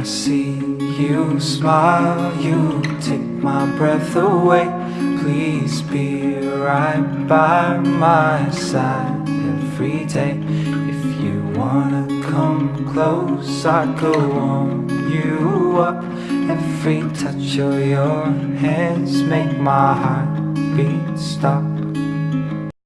I see you smile, you take my breath away. Please be right by my side every day. If you wanna come close, I go warm you up. Every touch of your hands make my heart beat stop.